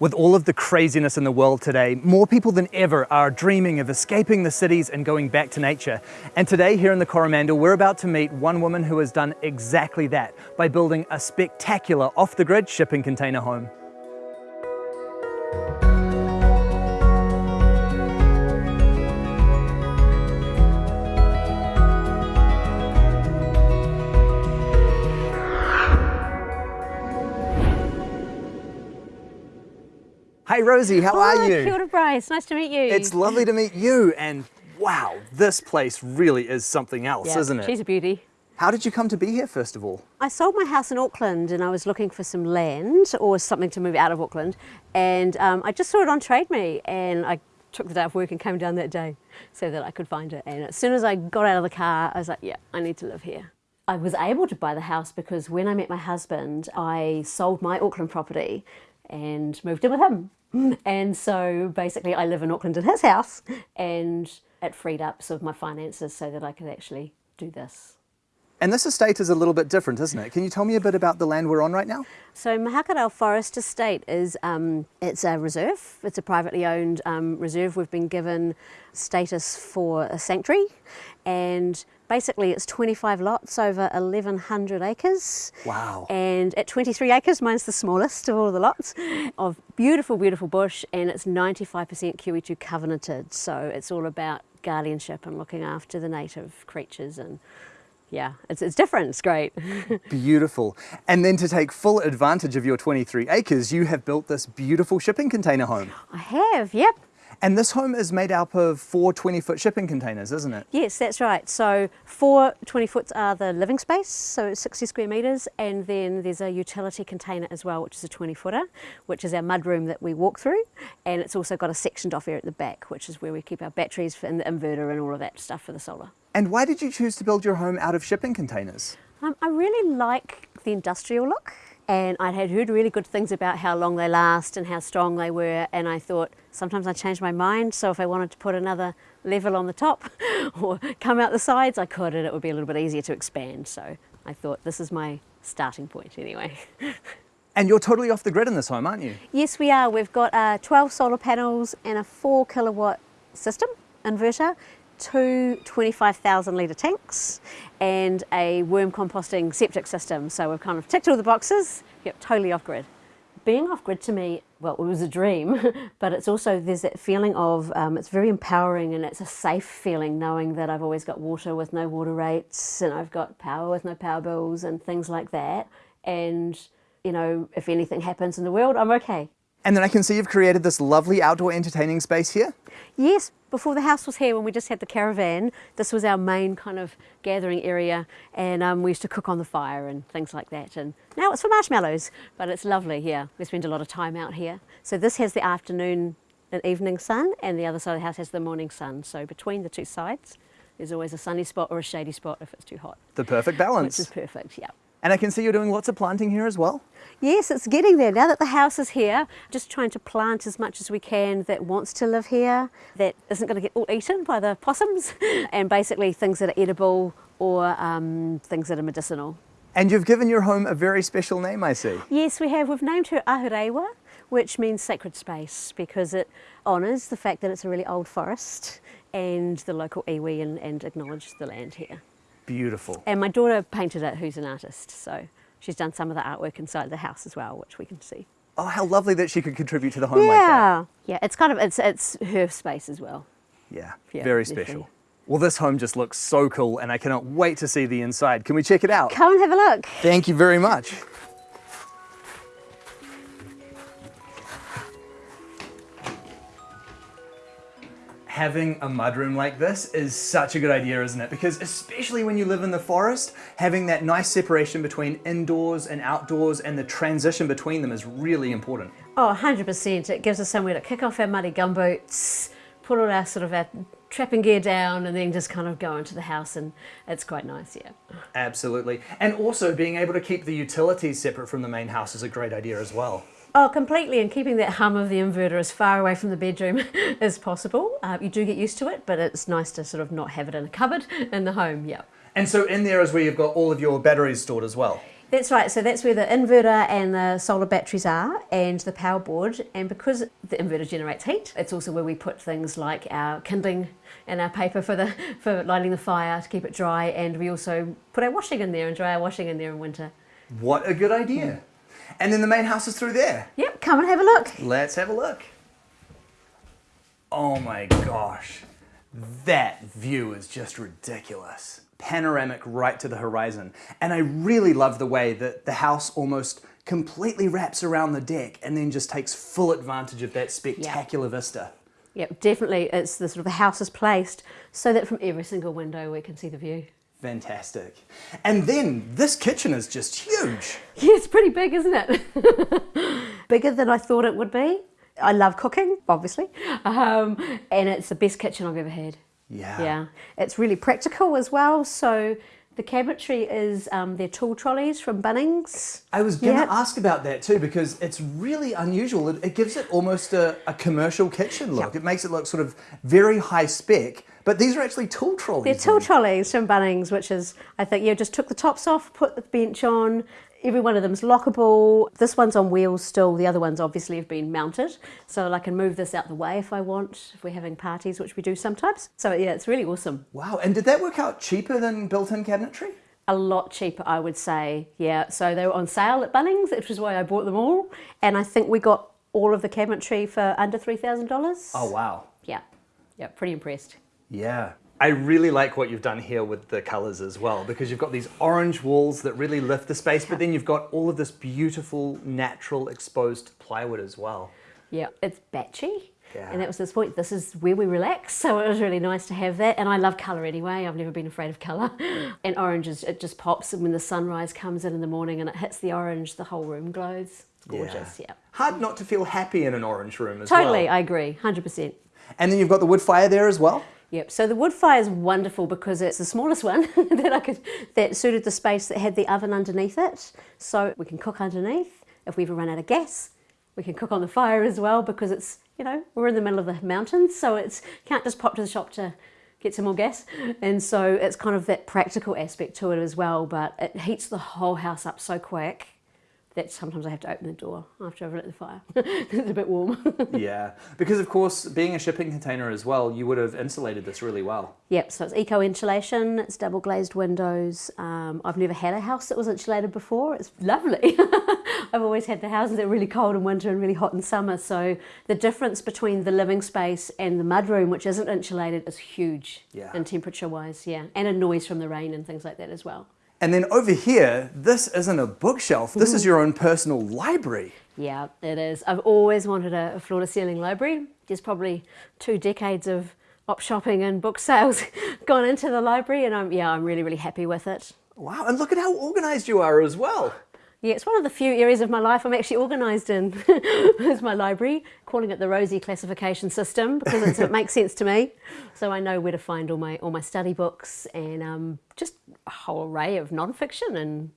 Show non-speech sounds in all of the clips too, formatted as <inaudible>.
With all of the craziness in the world today, more people than ever are dreaming of escaping the cities and going back to nature. And today here in the Coromandel, we're about to meet one woman who has done exactly that by building a spectacular off-the-grid shipping container home. Hi Rosie, how are you? Kia ora Bryce, nice to meet you. It's lovely to meet you and wow, this place really is something else, yeah, isn't it? She's a beauty. How did you come to be here first of all? I sold my house in Auckland and I was looking for some land or something to move out of Auckland and um, I just saw it on Trade Me and I took the day off work and came down that day so that I could find it and as soon as I got out of the car I was like yeah I need to live here. I was able to buy the house because when I met my husband I sold my Auckland property and moved in with him. <laughs> And so basically I live in Auckland in his house and it freed up some of my finances so that I could actually do this. And this estate is a little bit different, isn't it? Can you tell me a bit about the land we're on right now? So Mahakirau Forest Estate is um, it's a reserve. It's a privately owned um, reserve. We've been given status for a sanctuary and basically it's 25 lots over 1100 acres. Wow. And at 23 acres, mine's the smallest of all the lots, of beautiful, beautiful bush and it's 95% QE2 covenanted. So it's all about guardianship and looking after the native creatures and yeah, it's, it's different, it's great. <laughs> beautiful. And then to take full advantage of your 23 acres, you have built this beautiful shipping container home. I have, yep. And this home is made up of four 20-foot shipping containers, isn't it? Yes, that's right. So four 20-foots are the living space, so 60 square metres, and then there's a utility container as well, which is a 20-footer, which is our mudroom that we walk through, and it's also got a sectioned off area at the back, which is where we keep our batteries and the inverter and all of that stuff for the solar. And why did you choose to build your home out of shipping containers? Um, I really like the industrial look and I had heard really good things about how long they last and how strong they were and I thought sometimes I change my mind so if I wanted to put another level on the top <laughs> or come out the sides I could and it would be a little bit easier to expand so I thought this is my starting point anyway. <laughs> And you're totally off the grid in this home, aren't you? Yes, we are. We've got uh, 12 solar panels and a 4 kilowatt system inverter two 25,000 litre tanks and a worm composting septic system. So we've kind of ticked all the boxes, yep, totally off-grid. Being off-grid to me, well, it was a dream, <laughs> but it's also, there's that feeling of, um, it's very empowering and it's a safe feeling knowing that I've always got water with no water rates and I've got power with no power bills and things like that. And, you know, if anything happens in the world, I'm okay. And then I can see you've created this lovely outdoor entertaining space here. Yes, before the house was here, when we just had the caravan, this was our main kind of gathering area and um, we used to cook on the fire and things like that. And now it's for marshmallows, but it's lovely here. We spend a lot of time out here. So this has the afternoon and evening sun and the other side of the house has the morning sun. So between the two sides, there's always a sunny spot or a shady spot if it's too hot. The perfect balance. Which is perfect, yeah. And I can see you're doing lots of planting here as well. Yes, it's getting there. Now that the house is here, just trying to plant as much as we can that wants to live here, that isn't going to get all eaten by the possums, <laughs> and basically things that are edible or um, things that are medicinal. And you've given your home a very special name, I see. Yes, we have. We've named her Ahurewa, which means sacred space, because it honours the fact that it's a really old forest and the local iwi and, and acknowledges the land here. Beautiful. And my daughter painted it, who's an artist, so she's done some of the artwork inside the house as well, which we can see. Oh, how lovely that she could contribute to the home yeah. like that. Yeah, it's kind of, it's, it's her space as well. Yeah, yeah very special. Definitely. Well, this home just looks so cool and I cannot wait to see the inside. Can we check it out? Come and have a look. Thank you very much. Having a mudroom like this is such a good idea, isn't it? Because especially when you live in the forest, having that nice separation between indoors and outdoors and the transition between them is really important. Oh, 100%. It gives us somewhere to kick off our muddy gumboots, put all our sort of our trapping gear down and then just kind of go into the house and it's quite nice, yeah. Absolutely. And also being able to keep the utilities separate from the main house is a great idea as well. Oh, completely, and keeping that hum of the inverter as far away from the bedroom <laughs> as possible. Uh, you do get used to it, but it's nice to sort of not have it in a cupboard in the home, yeah. And so in there is where you've got all of your batteries stored as well? That's right. So that's where the inverter and the solar batteries are, and the power board. And because the inverter generates heat, it's also where we put things like our kindling and our paper for the <laughs> for lighting the fire to keep it dry. And we also put our washing in there and dry our washing in there in winter. What a good idea. And then the main house is through there. Yep, come and have a look. Let's have a look. Oh my gosh. That view is just ridiculous. Panoramic right to the horizon. And I really love the way that the house almost completely wraps around the deck and then just takes full advantage of that spectacular vista. Yep, definitely. It's the sort of the house is placed so that from every single window we can see the view. Fantastic. And then this kitchen is just huge. Yeah, it's pretty big, isn't it? <laughs> Bigger than I thought it would be. I love cooking, obviously, um, and it's the best kitchen I've ever had. Yeah. Yeah, it's really practical as well. So the cabinetry is um, their tool trolleys from Bunnings. I was going to Yep. ask about that too because it's really unusual. It, it gives it almost a, a commercial kitchen look. Yep. It makes it look sort of very high spec, but these are actually tool trolleys. They're tool trolleys from Bunnings, which is, I think, yeah, just took the tops off, put the bench on. Every one of them's lockable. This one's on wheels still. The other ones obviously have been mounted, so I can move this out the way if I want, if we're having parties, which we do sometimes. So yeah, it's really awesome. Wow, and did that work out cheaper than built-in cabinetry? A lot cheaper, I would say. Yeah, so they were on sale at Bunnings, which is why I bought them all. And I think we got all of the cabinetry for under three thousand dollars. Oh wow. yeah, yeah, pretty impressed. Yeah. I really like what you've done here with the colours as well because you've got these orange walls that really lift the space, but then you've got all of this beautiful, natural, exposed plywood as well. Yeah, it's batchy. Yeah. And that was this point. This is where we relax, <laughs> so it was really nice to have that. And I love colour anyway. I've never been afraid of colour. <laughs> And orange is it just pops, and when the sunrise comes in in the morning and it hits the orange, the whole room glows. It's gorgeous. Yeah. Hard not to feel happy in an orange room as well. Totally, I agree, hundred percent. And then you've got the wood fire there as well. Yep. So the wood fire is wonderful because it's the smallest one <laughs> that I could that suited the space that had the oven underneath it. So we can cook underneath. If we ever run out of gas, we can cook on the fire as well because it's you know we're in the middle of the mountains, so it's can't just pop to the shop to get some more gas. And so it's kind of that practical aspect to it as well. But it heats the whole house up so quick that sometimes I have to open the door after I've lit the fire. <laughs> it's a bit warm. <laughs> yeah, because of course, being a shipping container as well, you would have insulated this really well. Yep, so it's eco insulation, it's double glazed windows. Um, I've never had a house that was insulated before. It's lovely. <laughs> I've always had the houses that are really cold in winter and really hot in summer. So the difference between the living space and the mudroom, which isn't insulated, is huge Yeah. in temperature wise. Yeah, and a noise from the rain and things like that as well. And then over here, this isn't a bookshelf. This is mm. your own personal library. Yeah, it is. I've always wanted a, a floor to ceiling library. There's probably two decades of op shopping and book sales <laughs> gone into the library, and I'm yeah, I'm really really happy with it. Wow, and look at how organized you are as well. Yeah, it's one of the few areas of my life I'm actually organised in. <laughs> is my library, calling it the Rosie classification system because it's, it makes sense to me. So I know where to find all my all my study books and um, just a whole array of non-fiction and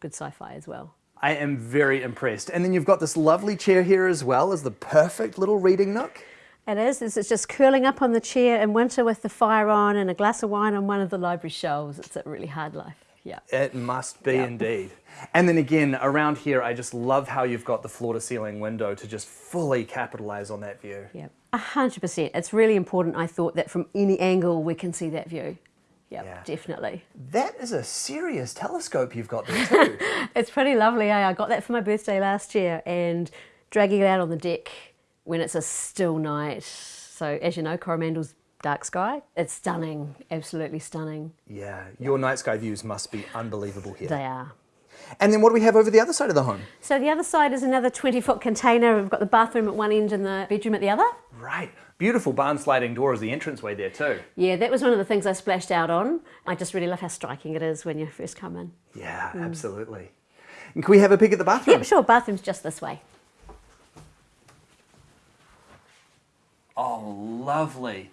good sci-fi as well. I am very impressed. And then you've got this lovely chair here as well as the perfect little reading nook. It is. It's it's just curling up on the chair in winter with the fire on and a glass of wine on one of the library shelves. It's a really hard life. Yeah. It must be Yeah. indeed. And then again, around here, I just love how you've got the floor to ceiling window to just fully capitalize on that view. Yeah. A hundred percent. It's really important. I thought that from any angle we can see that view. Yep, Yeah. definitely. That is a serious telescope you've got there <laughs> too. It's pretty lovely. Eh? I got that for my birthday last year and dragging it out on the deck when it's a still night. So, as you know, Coromandel's dark sky. It's stunning, absolutely stunning. yeah, your night sky views must be unbelievable here. They are. And then what do we have over the other side of the home? So, the other side is another 20 foot container. We've got the bathroom at one end and the bedroom at the other. Right. Beautiful barn sliding door is the entranceway there too. Yeah, that was one of the things I splashed out on. I just really love how striking it is when you first come in. Yeah, mm. absolutely. And can we have a peek at the bathroom? Yep, sure, bathroom's just this way. Oh, lovely.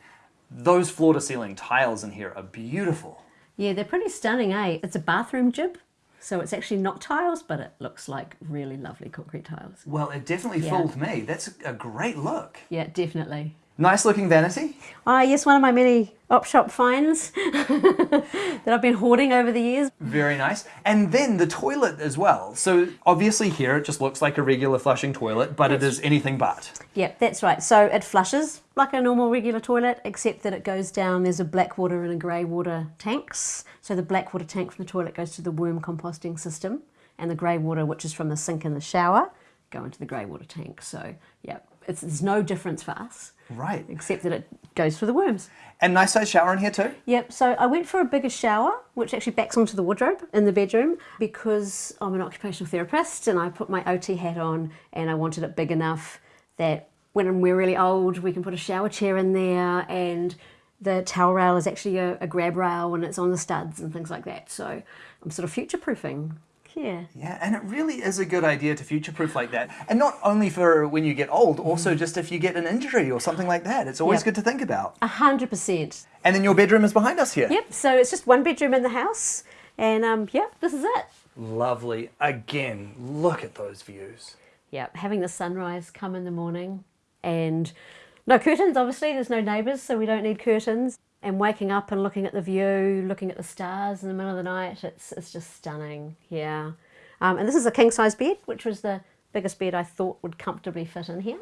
Those floor to ceiling tiles in here are beautiful. Yeah, they're pretty stunning, eh? It's a bathroom jib, so it's actually not tiles, but it looks like really lovely concrete tiles. Well, it definitely Yeah. fooled me. That's a great look. Yeah, definitely. Nice looking vanity. Ah, yes, one of my many op shop finds <laughs> that I've been hoarding over the years. Very nice. And then the toilet as well. So obviously here it just looks like a regular flushing toilet, but it is anything but. Yep, that's right. So it flushes like a normal regular toilet, except that it goes down. There's a black water and a grey water tanks. So the black water tank from the toilet goes to the worm composting system, and the grey water, which is from the sink and the shower, go into the grey water tank. So yeah, it's, there's no difference for us. Right. Except that it goes for the worms. And nice size shower in here too? Yep, so I went for a bigger shower, which actually backs onto the wardrobe in the bedroom because I'm an occupational therapist and I put my OT hat on and I wanted it big enough that when we're really old, we can put a shower chair in there and the towel rail is actually a, a grab rail and it's on the studs and things like that. So I'm sort of future proofing yeah. Yeah, and it really is a good idea to future proof like that. And not only for when you get old, also just if you get an injury or something like that. It's always Yep. good to think about. A hundred percent. And then your bedroom is behind us here. Yep, so it's just one bedroom in the house and um, yeah, this is it. Lovely. Again, look at those views. Yeah, having the sunrise come in the morning and no curtains, obviously, there's no neighbours, so we don't need curtains. And waking up and looking at the view, looking at the stars in the middle of the night, it's, it's just stunning, yeah. Um, and this is a king size bed, which was the biggest bed I thought would comfortably fit in here.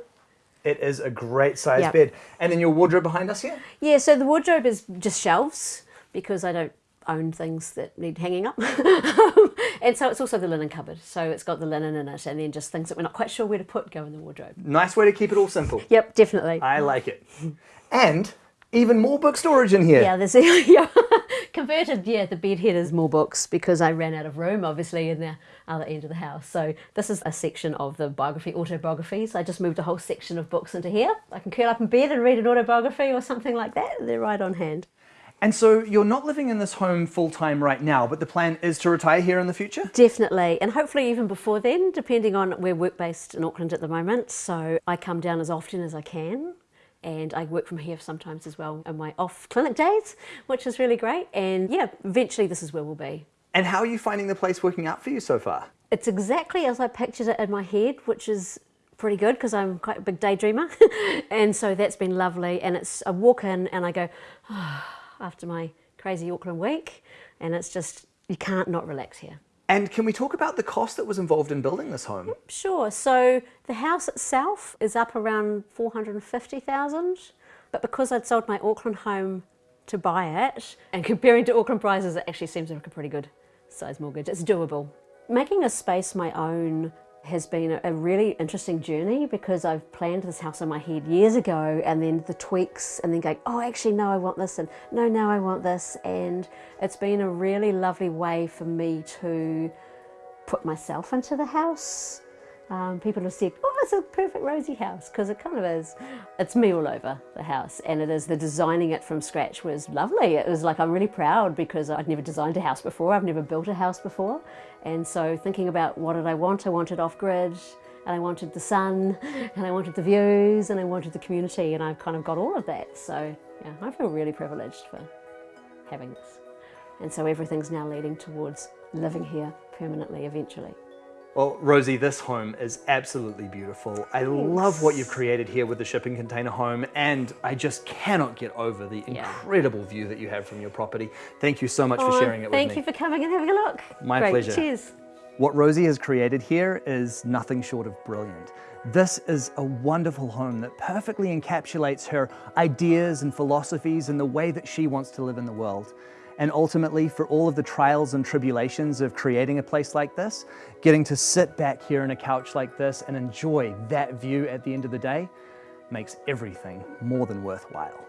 It is a great size Yep. bed. And then your wardrobe behind us here? Yeah, so the wardrobe is just shelves because I don't own things that need hanging up. <laughs> and so it's also the linen cupboard. So it's got the linen in it and then just things that we're not quite sure where to put go in the wardrobe. Nice way to keep it all simple. Yep, definitely. I like it. And even more book storage in here. Yeah, there's <laughs> yeah. converted. Yeah, the bed head is more books because I ran out of room, obviously, in the other end of the house. So this is a section of the biography, autobiographies. I just moved a whole section of books into here. I can curl up in bed and read an autobiography or something like that. They're right on hand. And so you're not living in this home full time right now, but the plan is to retire here in the future? Definitely, and hopefully even before then, depending on we're work based in Auckland at the moment. So I come down as often as I can. And I work from here sometimes as well on my off clinic days, which is really great. And yeah, eventually this is where we'll be. And how are you finding the place working out for you so far? It's exactly as I pictured it in my head, which is pretty good because I'm quite a big daydreamer. <laughs> and so that's been lovely. And it's I walk in and I go ah, after my crazy Auckland week, and it's just you can't not relax here. And can we talk about the cost that was involved in building this home? Sure. So the house itself is up around four hundred and fifty thousand, but because I'd sold my Auckland home to buy it, and comparing to Auckland prices, it actually seems like a pretty good size mortgage. It's doable. Making a space my own has been a- really interesting journey because I've planned this house in my head years ago and then the tweaks and then going, oh, actually, no, I want this and no, now I want this. And it's been a really lovely way for me to put myself into the house. Um, people have said, oh, it's a perfect rosy house, because it kind of is. It's me all over the house, and it is the designing it from scratch was lovely. It was like I'm really proud because I'd never designed a house before, I've never built a house before. And so thinking about what did I want, I wanted off grid, and I wanted the sun, and I wanted the views, and I wanted the community, and I've kind of got all of that. So yeah, I feel really privileged for having this. And so everything's now leading towards living here permanently eventually. Well, Rosie, this home is absolutely beautiful. I love what you've created here with the shipping container home, and I just cannot get over the Yeah. incredible view that you have from your property. Thank you so much Oh, for sharing it with me. thank you for coming and having a look. My Great. pleasure. Cheers. What Rosie has created here is nothing short of brilliant. This is a wonderful home that perfectly encapsulates her ideas and philosophies and the way that she wants to live in the world. And ultimately, for all of the trials and tribulations of creating a place like this, getting to sit back here on a couch like this and enjoy that view at the end of the day makes everything more than worthwhile.